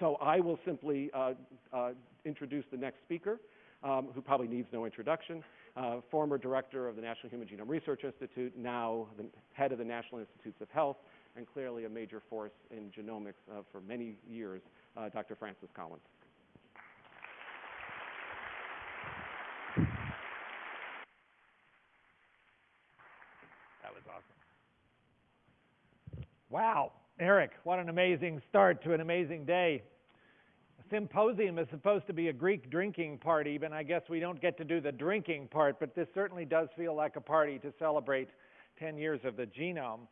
So I will simply uh, uh, introduce the next speaker, um, who probably needs no introduction. Uh, former director of the National Human Genome Research Institute, now the head of the National Institutes of Health, and clearly a major force in genomics uh, for many years, uh, Dr. Francis Collins. That was awesome. Wow, Eric, what an amazing start to an amazing day. A symposium is supposed to be a Greek drinking party, but I guess we don't get to do the drinking part, but this certainly does feel like a party to celebrate 10 years of the genome.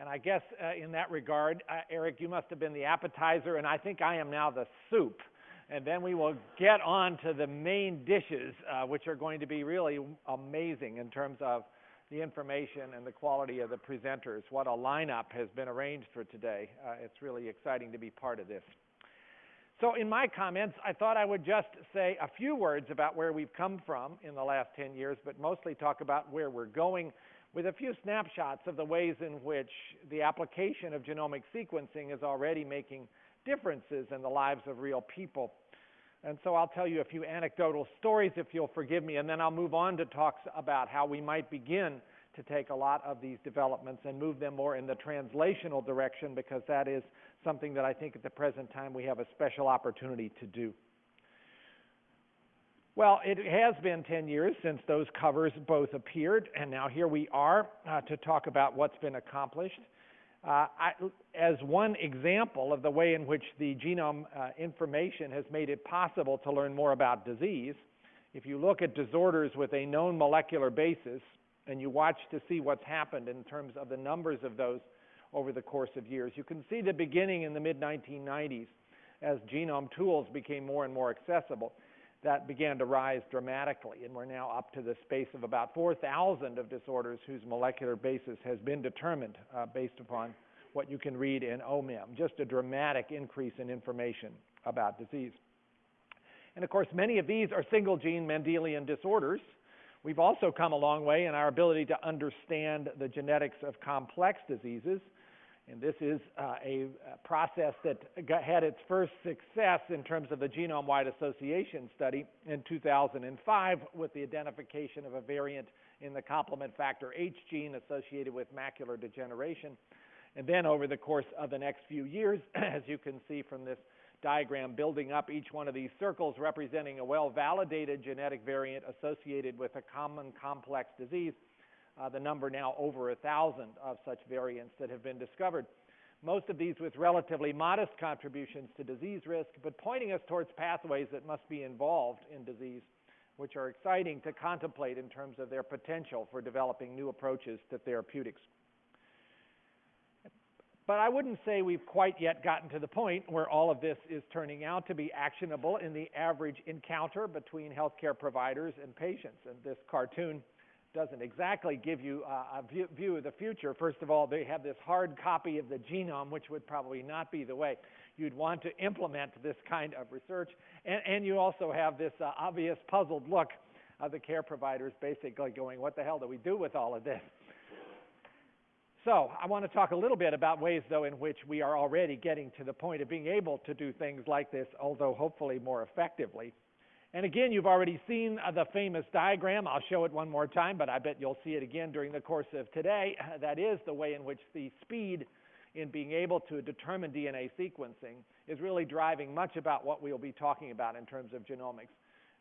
And I guess uh, in that regard, uh, Eric, you must have been the appetizer, and I think I am now the soup. And then we will get on to the main dishes, uh, which are going to be really amazing in terms of the information and the quality of the presenters. What a lineup has been arranged for today. Uh, it's really exciting to be part of this. So in my comments, I thought I would just say a few words about where we've come from in the last 10 years, but mostly talk about where we're going with a few snapshots of the ways in which the application of genomic sequencing is already making differences in the lives of real people. And so I'll tell you a few anecdotal stories, if you'll forgive me, and then I'll move on to talks about how we might begin to take a lot of these developments and move them more in the translational direction, because that is something that I think at the present time we have a special opportunity to do. Well, it has been 10 years since those covers both appeared, and now here we are uh, to talk about what's been accomplished. Uh, I, as one example of the way in which the genome uh, information has made it possible to learn more about disease, if you look at disorders with a known molecular basis and you watch to see what's happened in terms of the numbers of those over the course of years, you can see the beginning in the mid 1990s as genome tools became more and more accessible that began to rise dramatically, and we're now up to the space of about 4,000 of disorders whose molecular basis has been determined uh, based upon what you can read in OMIM. Just a dramatic increase in information about disease. And of course, many of these are single gene Mendelian disorders. We've also come a long way in our ability to understand the genetics of complex diseases. And this is uh, a, process that got, had its first success in terms of the genome wide association study in 2005 with the identification of a variant in the complement factor H gene associated with macular degeneration. And then over the course of the next few years, as you can see from this diagram, building up each one of these circles representing a well validated genetic variant associated with a common complex disease uh, the number now over a thousand of such variants that have been discovered. Most of these with relatively modest contributions to disease risk, but pointing us towards pathways that must be involved in disease, which are exciting to contemplate in terms of their potential for developing new approaches to therapeutics. But I wouldn't say we've quite yet gotten to the point where all of this is turning out to be actionable in the average encounter between healthcare providers and patients. And this cartoon doesn't exactly give you a view, view, of the future. First of all, they have this hard copy of the genome, which would probably not be the way you'd want to implement this kind of research. And, and you also have this uh, obvious puzzled look of the care providers basically going, what the hell do we do with all of this? So I want to talk a little bit about ways, though, in which we are already getting to the point of being able to do things like this, although hopefully more effectively. And again, you've already seen uh, the famous diagram. I'll show it one more time, but I bet you'll see it again during the course of today. That is the way in which the speed in being able to determine DNA sequencing is really driving much about what we'll be talking about in terms of genomics.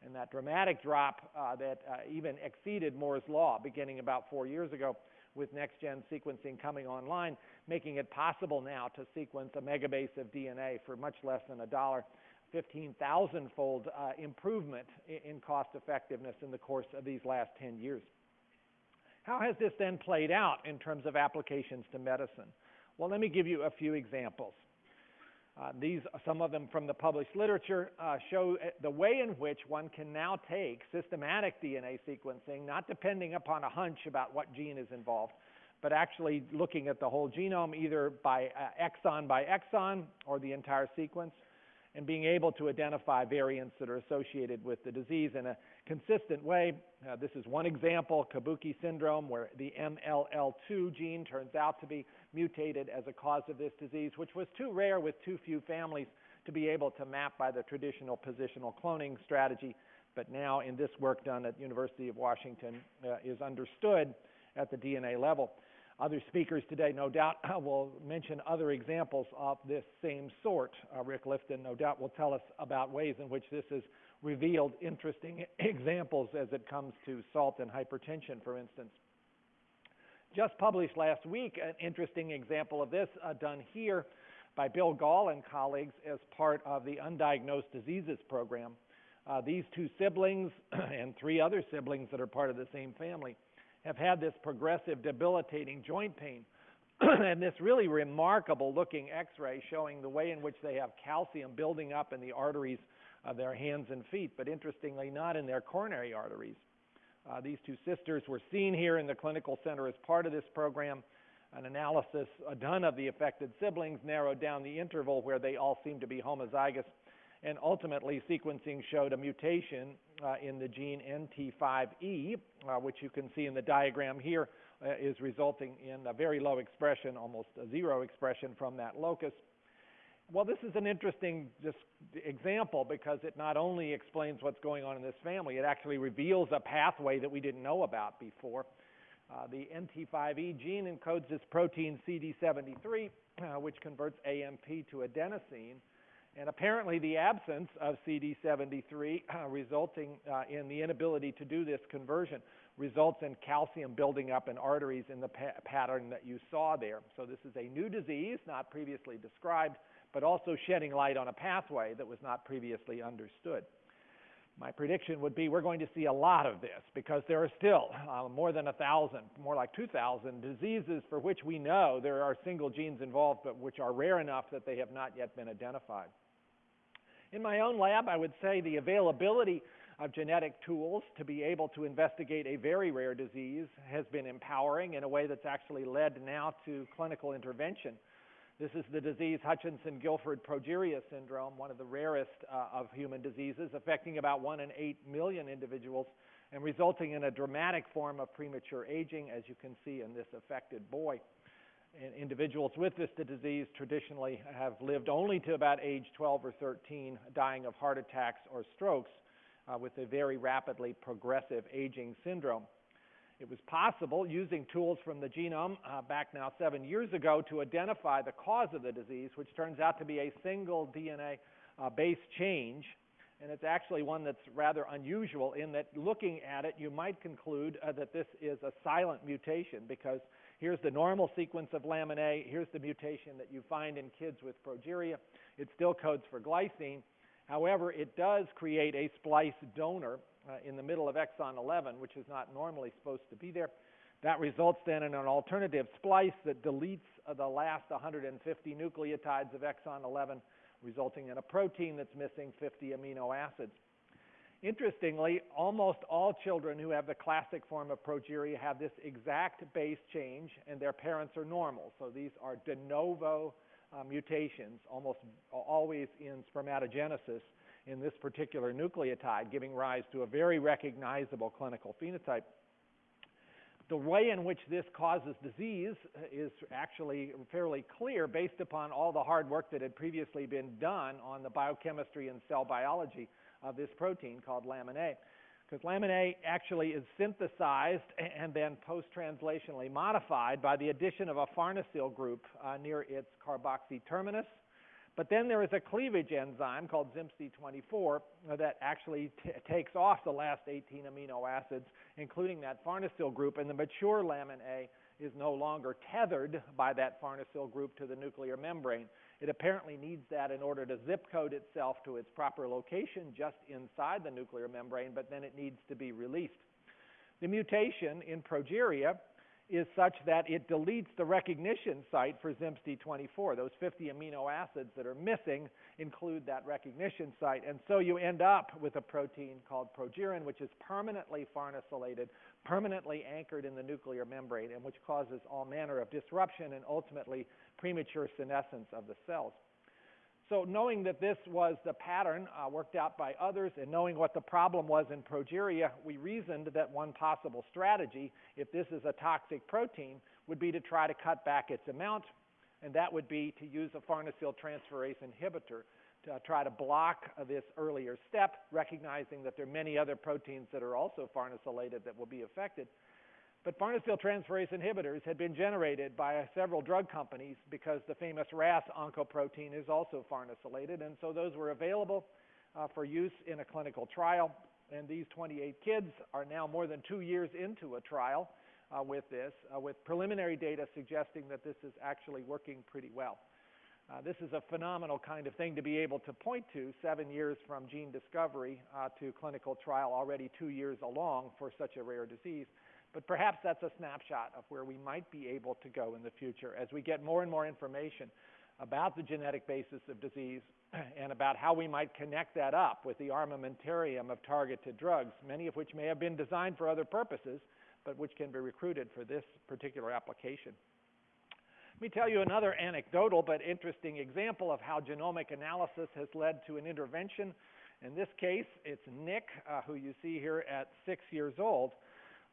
And that dramatic drop uh, that uh, even exceeded Moore's Law beginning about four years ago with next gen sequencing coming online, making it possible now to sequence a megabase of DNA for much less than a dollar 15,000 fold uh, improvement in cost effectiveness in the course of these last 10 years. How has this then played out in terms of applications to medicine? Well, let me give you a few examples. Uh, these, some of them from the published literature, uh, show the way in which one can now take systematic DNA sequencing, not depending upon a hunch about what gene is involved, but actually looking at the whole genome either by exon by exon or the entire sequence, and being able to identify variants that are associated with the disease in a consistent way. Uh, this is one example, Kabuki syndrome, where the MLL2 gene turns out to be mutated as a cause of this disease, which was too rare with too few families to be able to map by the traditional positional cloning strategy. But now in this work done at University of Washington uh, is understood at the DNA level. Other speakers today, no doubt, will mention other examples of this same sort. Uh, Rick Lifton, no doubt, will tell us about ways in which this has revealed interesting examples as it comes to salt and hypertension, for instance. Just published last week, an interesting example of this uh, done here by Bill Gahl and colleagues as part of the Undiagnosed Diseases Program. Uh, these two siblings and three other siblings that are part of the same family have had this progressive debilitating joint pain. and this really remarkable looking x-ray showing the way in which they have calcium building up in the arteries of their hands and feet, but interestingly not in their coronary arteries. Uh, these two sisters were seen here in the clinical center as part of this program. An analysis done of the affected siblings narrowed down the interval where they all seemed to be homozygous and ultimately sequencing showed a mutation uh, in the gene NT5E, uh, which you can see in the diagram here, uh, is resulting in a very low expression, almost a zero expression from that locus. Well, this is an interesting just example because it not only explains what's going on in this family, it actually reveals a pathway that we didn't know about before. Uh, the NT5E gene encodes this protein CD73, uh, which converts AMP to adenosine. And apparently, the absence of CD73 uh, resulting uh, in the inability to do this conversion results in calcium building up in arteries in the pa pattern that you saw there. So, this is a new disease, not previously described, but also shedding light on a pathway that was not previously understood. My prediction would be we're going to see a lot of this because there are still uh, more than a thousand, more like 2,000 diseases for which we know there are single genes involved, but which are rare enough that they have not yet been identified. In my own lab, I would say the availability of genetic tools to be able to investigate a very rare disease has been empowering in a way that's actually led now to clinical intervention. This is the disease Hutchinson-Gilford progeria syndrome, one of the rarest uh, of human diseases, affecting about 1 in 8 million individuals and resulting in a dramatic form of premature aging, as you can see in this affected boy individuals with this disease traditionally have lived only to about age 12 or 13, dying of heart attacks or strokes uh, with a very rapidly progressive aging syndrome. It was possible, using tools from the genome uh, back now seven years ago, to identify the cause of the disease, which turns out to be a single DNA uh, base change. And it's actually one that's rather unusual in that looking at it, you might conclude uh, that this is a silent mutation because Here's the normal sequence of lamin A. Here's the mutation that you find in kids with progeria. It still codes for glycine. However, it does create a splice donor uh, in the middle of exon 11, which is not normally supposed to be there. That results then in an alternative splice that deletes uh, the last 150 nucleotides of exon 11, resulting in a protein that's missing 50 amino acids. Interestingly, almost all children who have the classic form of progeria have this exact base change, and their parents are normal. So these are de novo uh, mutations, almost always in spermatogenesis in this particular nucleotide, giving rise to a very recognizable clinical phenotype. The way in which this causes disease is actually fairly clear based upon all the hard work that had previously been done on the biochemistry and cell biology of this protein called lamin A. Because lamin A actually is synthesized and then post-translationally modified by the addition of a farnesyl group uh, near its carboxy terminus. But then there is a cleavage enzyme called ZMPSTE24 that actually takes off the last 18 amino acids, including that farnesyl group, and the mature lamin A is no longer tethered by that farnesyl group to the nuclear membrane. It apparently needs that in order to zip code itself to its proper location just inside the nuclear membrane, but then it needs to be released. The mutation in progeria is such that it deletes the recognition site for ZMPSTE24. Those 50 amino acids that are missing include that recognition site. And so you end up with a protein called progerin, which is permanently farnesylated, permanently anchored in the nuclear membrane, and which causes all manner of disruption and ultimately premature senescence of the cells. So knowing that this was the pattern uh, worked out by others and knowing what the problem was in progeria, we reasoned that one possible strategy, if this is a toxic protein, would be to try to cut back its amount, and that would be to use a farnesyl transferase inhibitor to try to block this earlier step, recognizing that there are many other proteins that are also farnesylated that will be affected. But farnesyl transferase inhibitors had been generated by several drug companies because the famous RAS oncoprotein is also farnesylated, and so those were available uh, for use in a clinical trial. And these 28 kids are now more than two years into a trial uh, with this, uh, with preliminary data suggesting that this is actually working pretty well. Uh, this is a phenomenal kind of thing to be able to point to seven years from gene discovery uh, to clinical trial, already two years along for such a rare disease. But perhaps that's a snapshot of where we might be able to go in the future as we get more and more information about the genetic basis of disease and about how we might connect that up with the armamentarium of targeted drugs, many of which may have been designed for other purposes, but which can be recruited for this particular application. Let me tell you another anecdotal but interesting example of how genomic analysis has led to an intervention. In this case, it's Nick, uh, who you see here at six years old.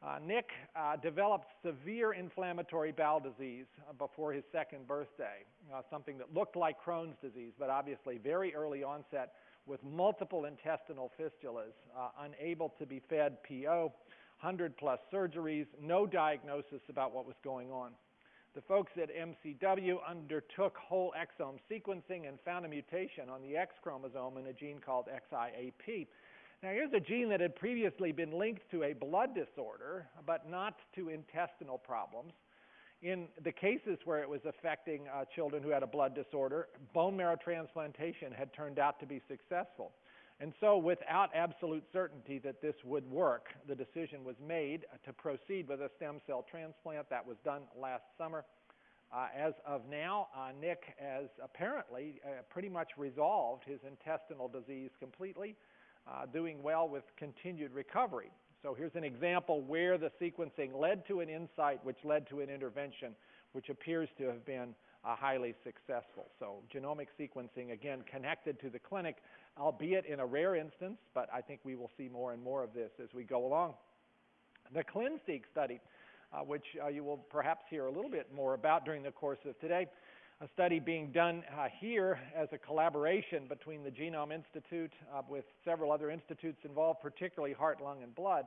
Uh, Nick uh, developed severe inflammatory bowel disease uh, before his second birthday, uh, something that looked like Crohn's disease, but obviously very early onset with multiple intestinal fistulas, uh, unable to be fed PO, 100 plus surgeries, no diagnosis about what was going on. The folks at MCW undertook whole exome sequencing and found a mutation on the X chromosome in a gene called XIAP. Now, here's a gene that had previously been linked to a blood disorder, but not to intestinal problems. In the cases where it was affecting uh, children who had a blood disorder, bone marrow transplantation had turned out to be successful. And so, without absolute certainty that this would work, the decision was made to proceed with a stem cell transplant. That was done last summer. Uh, as of now, uh, Nick has apparently uh, pretty much resolved his intestinal disease completely uh, doing well with continued recovery. So here's an example where the sequencing led to an insight which led to an intervention which appears to have been uh, highly successful. So genomic sequencing, again, connected to the clinic, albeit in a rare instance, but I think we will see more and more of this as we go along. The ClinSeq study, uh, which uh, you will perhaps hear a little bit more about during the course of today, a study being done uh, here as a collaboration between the Genome Institute uh, with several other institutes involved, particularly heart, lung, and blood,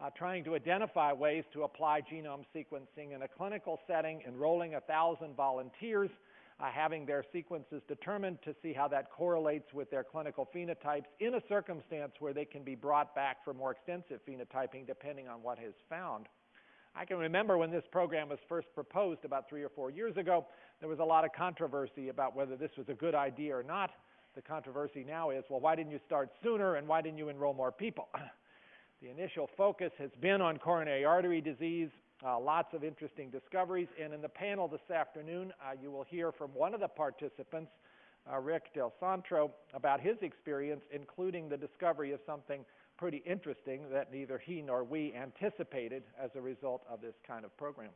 uh, trying to identify ways to apply genome sequencing in a clinical setting, enrolling 1,000 volunteers, uh, having their sequences determined to see how that correlates with their clinical phenotypes in a circumstance where they can be brought back for more extensive phenotyping depending on what is found. I can remember when this program was first proposed about three or four years ago, there was a lot of controversy about whether this was a good idea or not. The controversy now is, well, why didn't you start sooner and why didn't you enroll more people? the initial focus has been on coronary artery disease, uh, lots of interesting discoveries, and in the panel this afternoon, uh, you will hear from one of the participants, uh, Rick Del Santro, about his experience, including the discovery of something pretty interesting that neither he nor we anticipated as a result of this kind of program.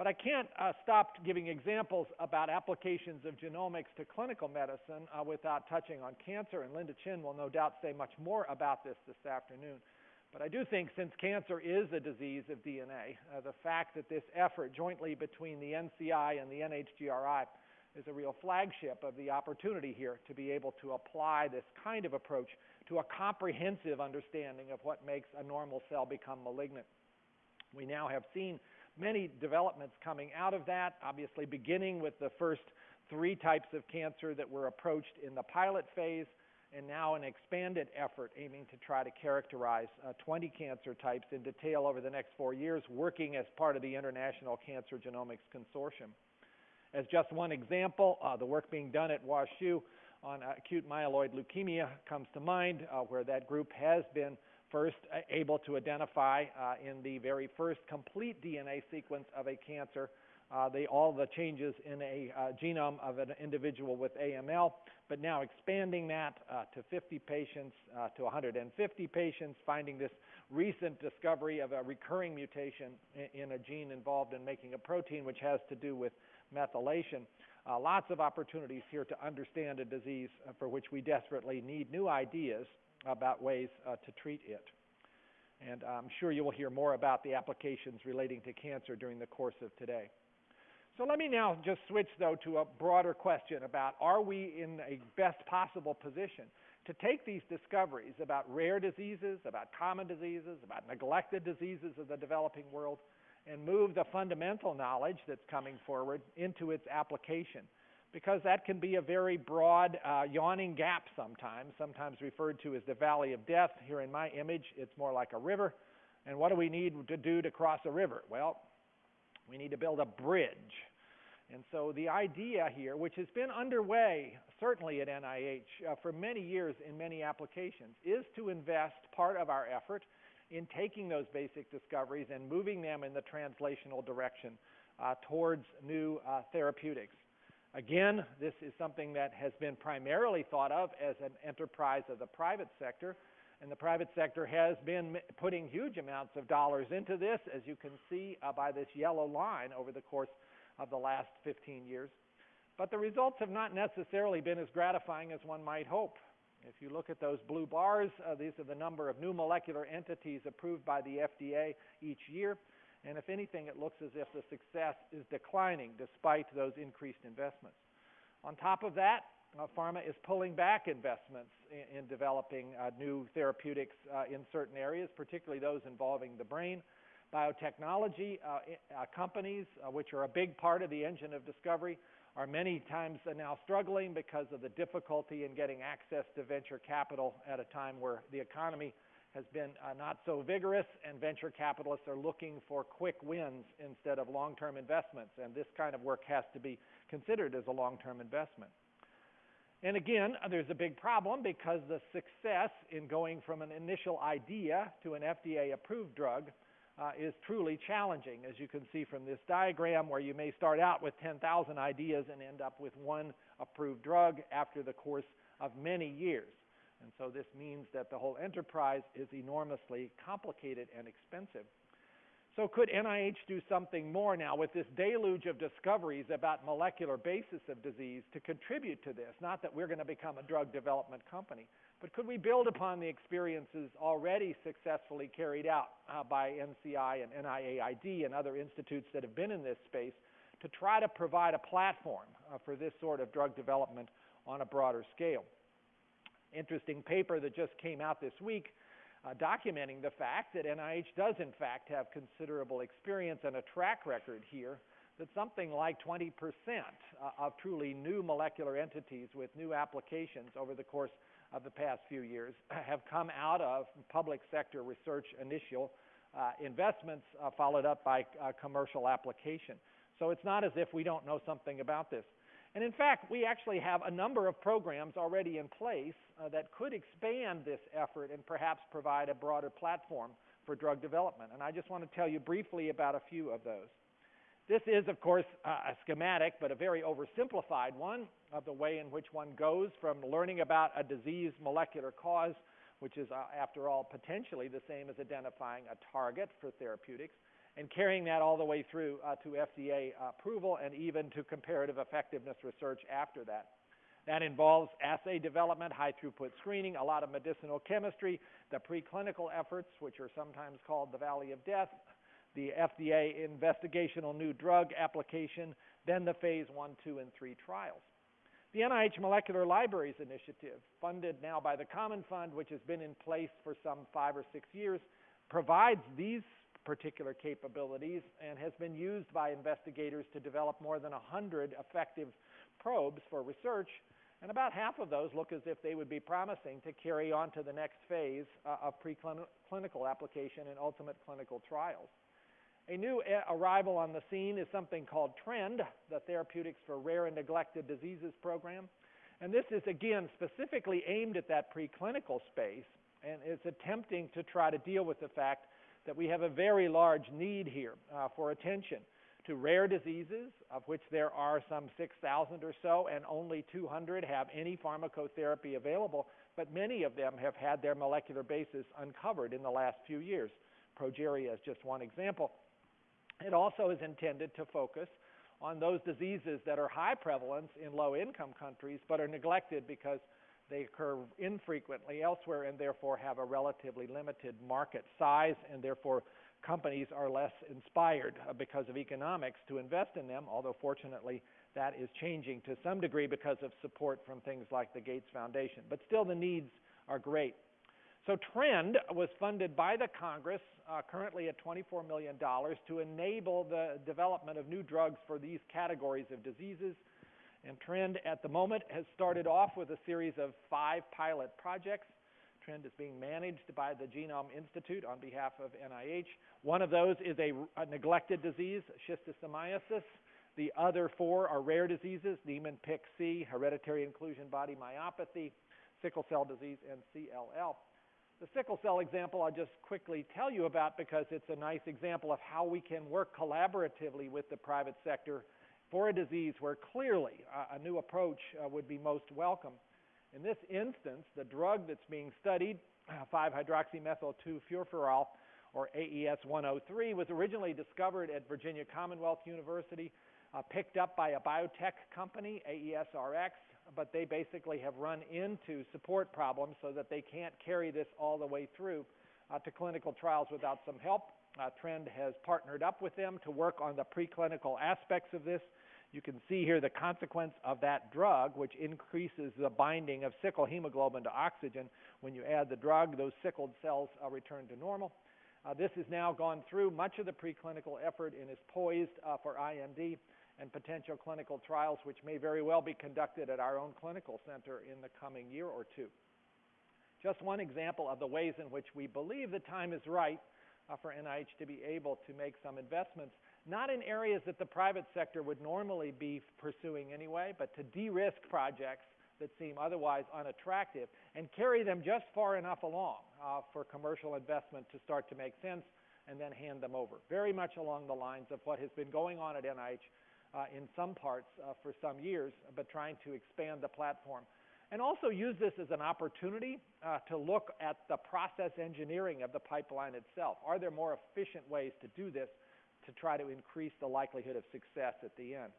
But I can't uh, stop giving examples about applications of genomics to clinical medicine uh, without touching on cancer, and Linda Chin will no doubt say much more about this this afternoon. But I do think since cancer is a disease of DNA, uh, the fact that this effort jointly between the NCI and the NHGRI is a real flagship of the opportunity here to be able to apply this kind of approach to a comprehensive understanding of what makes a normal cell become malignant. We now have seen many developments coming out of that, obviously beginning with the first three types of cancer that were approached in the pilot phase, and now an expanded effort aiming to try to characterize uh, 20 cancer types in detail over the next four years, working as part of the International Cancer Genomics Consortium. As just one example, uh, the work being done at WashU on acute myeloid leukemia comes to mind, uh, where that group has been first uh, able to identify uh, in the very first complete DNA sequence of a cancer uh, all the changes in a uh, genome of an individual with AML, but now expanding that uh, to 50 patients, uh, to 150 patients, finding this recent discovery of a recurring mutation in, in, a gene involved in making a protein which has to do with methylation. Uh, lots of opportunities here to understand a disease for which we desperately need new ideas about ways uh, to treat it. And I'm sure you will hear more about the applications relating to cancer during the course of today. So let me now just switch, though, to a broader question about are we in a best possible position to take these discoveries about rare diseases, about common diseases, about neglected diseases of the developing world, and move the fundamental knowledge that's coming forward into its application. Because that can be a very broad, uh, yawning gap sometimes, sometimes referred to as the valley of death. Here in my image, it's more like a river. And what do we need to do to cross a river? Well, we need to build a bridge. And so the idea here, which has been underway certainly at NIH uh, for many years in many applications, is to invest part of our effort in taking those basic discoveries and moving them in the translational direction uh, towards new uh, therapeutics. Again, this is something that has been primarily thought of as an enterprise of the private sector, and the private sector has been putting huge amounts of dollars into this, as you can see uh, by this yellow line over the course of the last 15 years. But the results have not necessarily been as gratifying as one might hope. If you look at those blue bars, uh, these are the number of new molecular entities approved by the FDA each year. And if anything, it looks as if the success is declining despite those increased investments. On top of that, uh, pharma is pulling back investments in, in developing uh, new therapeutics uh, in certain areas, particularly those involving the brain. Biotechnology uh, uh, companies, uh, which are a big part of the engine of discovery, are many times now struggling because of the difficulty in getting access to venture capital at a time where the economy has been uh, not so vigorous and venture capitalists are looking for quick wins instead of long-term investments and this kind of work has to be considered as a long-term investment. And again, there's a big problem because the success in going from an initial idea to an FDA approved drug uh, is truly challenging, as you can see from this diagram, where you may start out with 10,000 ideas and end up with one approved drug after the course of many years. And so this means that the whole enterprise is enormously complicated and expensive. So could NIH do something more now with this deluge of discoveries about molecular basis of disease to contribute to this? Not that we're going to become a drug development company, but could we build upon the experiences already successfully carried out uh, by NCI and NIAID and other institutes that have been in this space to try to provide a platform uh, for this sort of drug development on a broader scale? Interesting paper that just came out this week uh, documenting the fact that NIH does in fact have considerable experience and a track record here that something like 20% uh, of truly new molecular entities with new applications over the course of the past few years have come out of public sector research initial uh, investments uh, followed up by uh, commercial application. So it's not as if we don't know something about this. And in fact, we actually have a number of programs already in place uh, that could expand this effort and perhaps provide a broader platform for drug development. And I just want to tell you briefly about a few of those. This is, of course, uh, a schematic, but a very oversimplified one of the way in which one goes from learning about a disease molecular cause, which is, uh, after all, potentially the same as identifying a target for therapeutics, and carrying that all the way through uh, to FDA approval and even to comparative effectiveness research after that. That involves assay development, high throughput screening, a lot of medicinal chemistry, the preclinical efforts, which are sometimes called the Valley of Death, the FDA investigational new drug application, then the phase one, two, and three trials. The NIH Molecular Libraries Initiative, funded now by the Common Fund, which has been in place for some five or six years, provides these particular capabilities and has been used by investigators to develop more than 100 effective probes for research. And about half of those look as if they would be promising to carry on to the next phase uh, of preclinical application and ultimate clinical trials. A new arrival on the scene is something called TRND, the Therapeutics for Rare and Neglected Diseases program. And this is, again, specifically aimed at that preclinical space and is attempting to try to deal with the fact that we have a very large need here uh, for attention to rare diseases, of which there are some 6,000 or so, and only 200 have any pharmacotherapy available, but many of them have had their molecular basis uncovered in the last few years. Progeria is just one example. It also is intended to focus on those diseases that are high prevalence in low income countries but are neglected because they occur infrequently elsewhere and therefore have a relatively limited market size and therefore companies are less inspired uh, because of economics to invest in them, although fortunately that is changing to some degree because of support from things like the Gates Foundation. But still the needs are great. So TRND was funded by the Congress, uh, currently at $24 million, to enable the development of new drugs for these categories of diseases. And TRND at the moment has started off with a series of five pilot projects. TRND is being managed by the Genome Institute on behalf of NIH. One of those is a, a neglected disease, schistosomiasis. The other four are rare diseases, Niemann-Pick C, hereditary inclusion body myopathy, sickle cell disease, and CLL. The sickle cell example I'll just quickly tell you about because it's a nice example of how we can work collaboratively with the private sector for a disease where clearly uh, a new approach uh, would be most welcome. In this instance, the drug that's being studied, 5-hydroxymethyl-2-furfural, or AES-103, was originally discovered at Virginia Commonwealth University, uh, picked up by a biotech company, AESRX, but they basically have run into support problems so that they can't carry this all the way through uh, to clinical trials without some help. Uh, TRND has partnered up with them to work on the preclinical aspects of this. You can see here the consequence of that drug, which increases the binding of sickle hemoglobin to oxygen. When you add the drug, those sickled cells uh, return to normal. Uh, this has now gone through much of the preclinical effort and is poised uh, for IND and potential clinical trials, which may very well be conducted at our own clinical center in the coming year or two. Just one example of the ways in which we believe the time is right uh, for NIH to be able to make some investments not in areas that the private sector would normally be pursuing anyway, but to de-risk projects that seem otherwise unattractive and carry them just far enough along uh, for commercial investment to start to make sense and then hand them over. Very much along the lines of what has been going on at NIH uh, in some parts uh, for some years, but trying to expand the platform. And also use this as an opportunity uh, to look at the process engineering of the pipeline itself. Are there more efficient ways to do this to try to increase the likelihood of success at the end.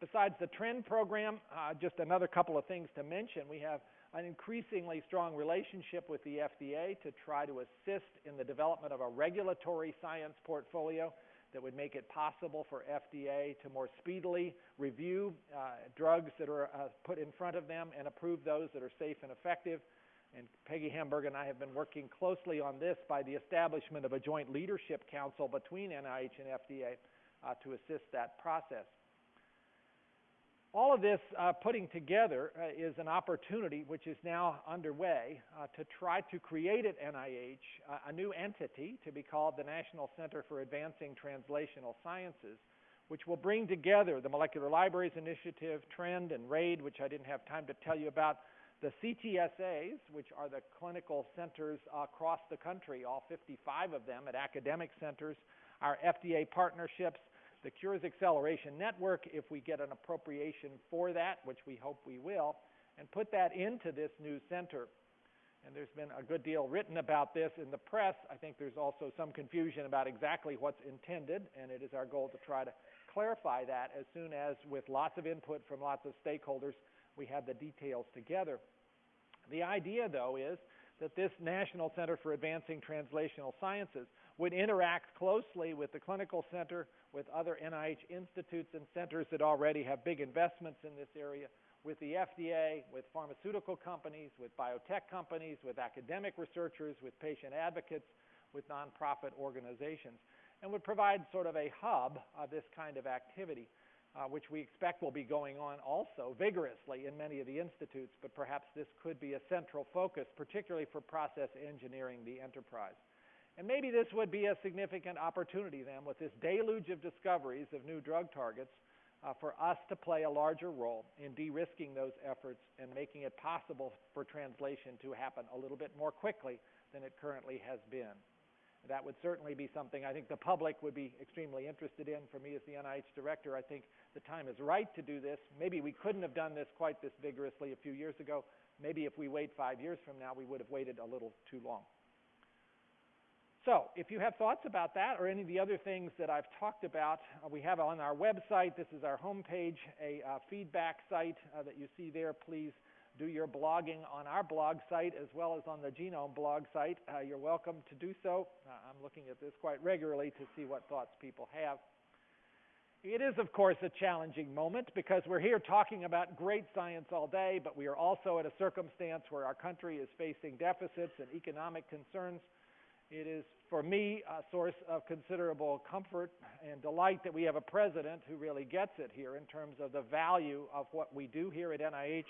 Besides the TRND program, uh, just another couple of things to mention. We have an increasingly strong relationship with the FDA to try to assist in the development of a regulatory science portfolio that would make it possible for FDA to more speedily review uh, drugs that are uh, put in front of them and approve those that are safe and effective. And Peggy Hamburg and I have been working closely on this by the establishment of a joint leadership council between NIH and FDA uh, to assist that process. All of this uh, putting together uh, is an opportunity which is now underway uh, to try to create at NIH uh, a new entity to be called the National Center for Advancing Translational Sciences, which will bring together the Molecular Libraries Initiative, TRND, and RAID, which I didn't have time to tell you about, the CTSAs, which are the clinical centers across the country, all 55 of them at academic centers, our FDA partnerships, the Cures Acceleration Network, if we get an appropriation for that, which we hope we will, and put that into this new center. And there's been a good deal written about this in the press. I think there's also some confusion about exactly what's intended, and it is our goal to try to clarify that as soon as, with lots of input from lots of stakeholders, we have the details together. The idea, though, is that this National Center for Advancing Translational Sciences would interact closely with the clinical center, with other NIH institutes and centers that already have big investments in this area, with the FDA, with pharmaceutical companies, with biotech companies, with academic researchers, with patient advocates, with nonprofit organizations, and would provide sort of a hub of this kind of activity which we expect will be going on also vigorously in many of the institutes, but perhaps this could be a central focus, particularly for process engineering the enterprise. And maybe this would be a significant opportunity then with this deluge of discoveries of new drug targets uh, for us to play a larger role in de-risking those efforts and making it possible for translation to happen a little bit more quickly than it currently has been. That would certainly be something I think the public would be extremely interested in. For me as the NIH director, I think the time is right to do this. Maybe we couldn't have done this quite this vigorously a few years ago. Maybe if we wait five years from now, we would have waited a little too long. So, if you have thoughts about that or any of the other things that I've talked about, uh, we have on our website, this is our homepage, a uh, feedback site uh, that you see there. Please do your blogging on our blog site as well as on the Genome blog site. Uh, you're welcome to do so. Uh, I'm looking at this quite regularly to see what thoughts people have. It is, of course, a challenging moment because we're here talking about great science all day, but we are also at a circumstance where our country is facing deficits and economic concerns. It is, for me, a source of considerable comfort and delight that we have a president who really gets it here in terms of the value of what we do here at NIH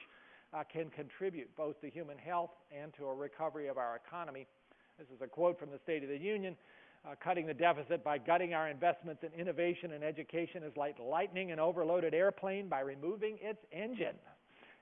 can contribute both to human health and to a recovery of our economy. This is a quote from the State of the Union. Uh, cutting the deficit by gutting our investments in innovation and education is like lightning an overloaded airplane by removing its engine.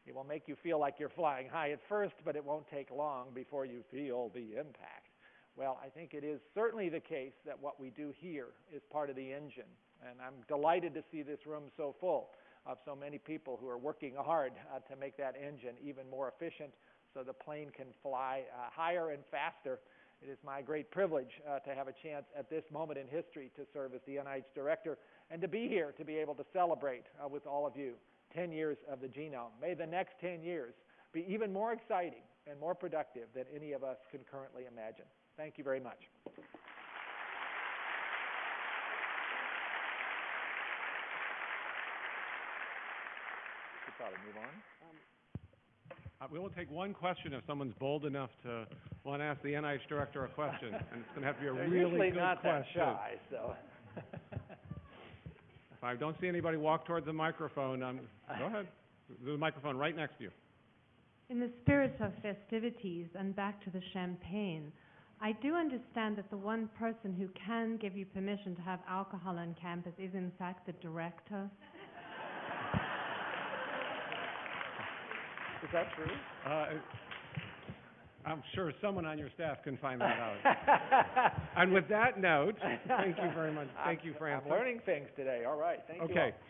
It will make you feel like you're flying high at first, but it won't take long before you feel the impact. Well, I think it is certainly the case that what we do here is part of the engine, and I'm delighted to see this room so full of so many people who are working hard uh, to make that engine even more efficient so the plane can fly uh, higher and faster it is my great privilege uh, to have a chance at this moment in history to serve as the NIH director and to be here to be able to celebrate with all of you 10 years of the genome. May the next 10 years be even more exciting and more productive than any of us can currently imagine. Thank you very much. Should probably move on. Uh, we will take one question if someone's bold enough to want to ask the NIH director a question, and it's going to have to be a They're really usually good not that question. shy, so. If I don't see anybody walk towards the microphone, um, go ahead. The microphone right next to you. In the spirit of festivities and back to the champagne, I do understand that the one person who can give you permission to have alcohol on campus is in fact the director. Is that true? Uh, I'm sure someone on your staff can find that out. And with that note, thank you very much. Thank you for I'm learning things today. All right, thank you. all. Okay,